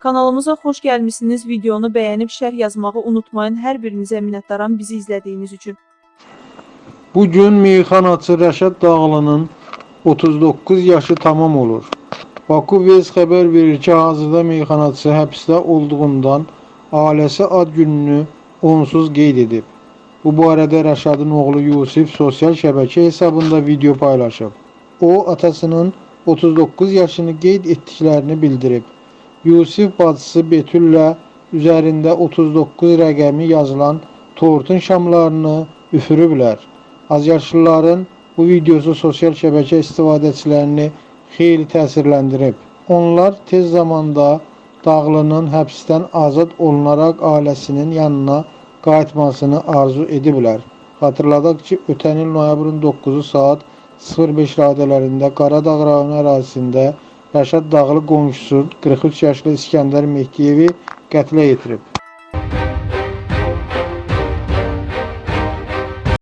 Kanalımıza xoş gəlmisiniz. Videonu bəyənib şərh yazmağı unutmayın. Hər birinizə minnətdaram bizi izlədiyiniz üçün. Bugün meyxanaçı Rəşad Dağlının 39 yaşı tamam olur. Baku Vez xəbər verir ki, hazırda meyxanaçı həbsdə olduğundan ailəsi ad gününü onsuz qeyd edib. Bu barədə Rəşadın oğlu Yusif sosial şəbəkə hesabında video paylaşıb. O, atasının 39 yaşını qeyd etdiklərini bildirib. Yusif bacısı Betüllə üzərində 39 rəqəmi yazılan tortun şamlarını üfürüblər. Azyaşlıların bu videosu sosial şəbəkə istifadəçilərini xeyli təsirləndirib. Onlar tez zamanda Dağlının həbsdən azad olunaraq ailəsinin yanına qayıtmasını arzu ediblər. Xatırladaq ki, ötən il noyabrın 9-u saat 05 radələrində Qaradağ rayonu ərazisində Rəşad Dağlı qonşusu 43 yaşlı İskəndər Mehdiyevi qətlə yetirib.